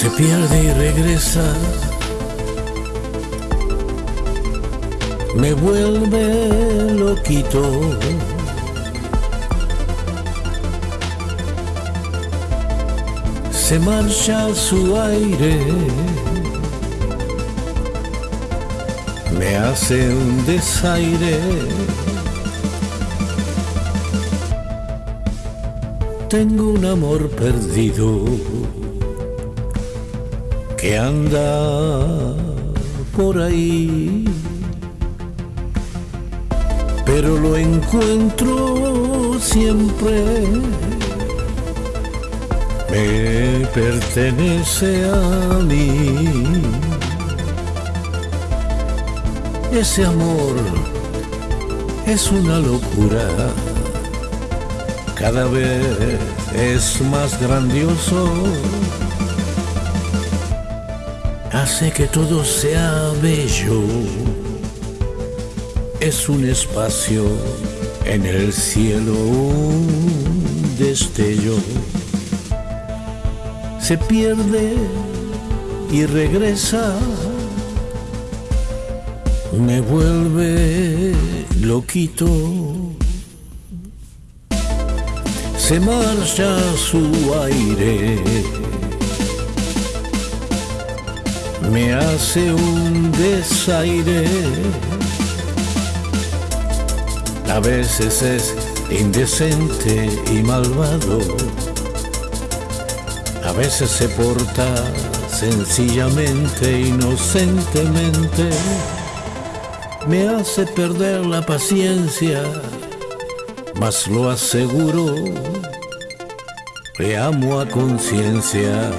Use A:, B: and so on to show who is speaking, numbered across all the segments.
A: se pierde y regresa, me vuelve loquito. Se marcha su aire, me hace un desaire. Tengo un amor perdido que anda por ahí, pero lo encuentro siempre. Me pertenece a mí. Ese amor es una locura. Cada vez es más grandioso hace que todo sea bello. Es un espacio en el cielo, un destello. Se pierde y regresa. Me vuelve loquito. Se marcha su aire me hace un desaire. A veces es indecente y malvado. A veces se porta sencillamente, inocentemente. Me hace perder la paciencia, mas lo aseguro, le amo a conciencia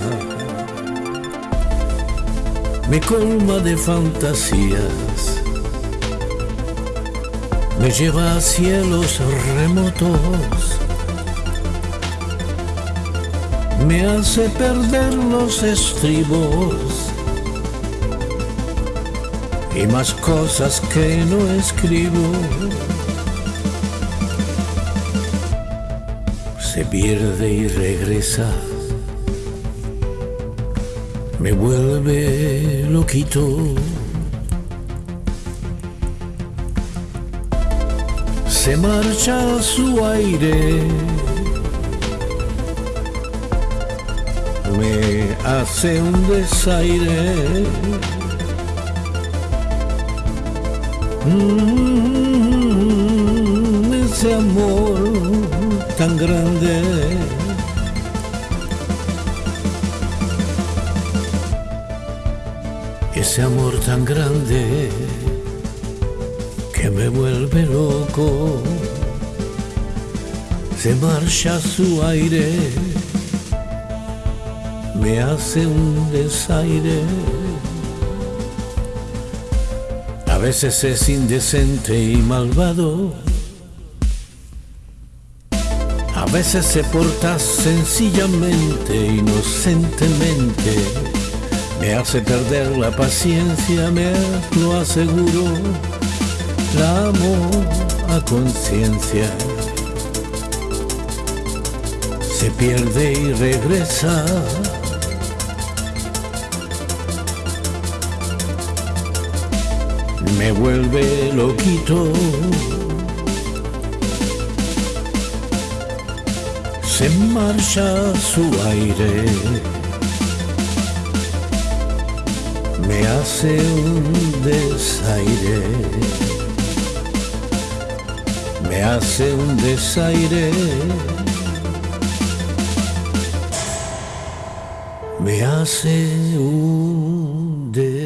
A: me colma de fantasías, me lleva a cielos remotos, me hace perder los estribos. Y más cosas que no escribo. Se pierde y regresa me vuelve loquito. Se marcha su aire, me hace un desaire. Mm, ese amor tan grande ese amor tan grande que me vuelve loco, se marcha su aire, me hace un desaire. A veces es indecente y malvado, a veces se porta sencillamente, inocentemente me hace perder la paciencia, me lo aseguro, la amo a conciencia. Se pierde y regresa. Me vuelve loquito. Se marcha su aire me hace un desaire, me hace un desaire, me hace un desaire.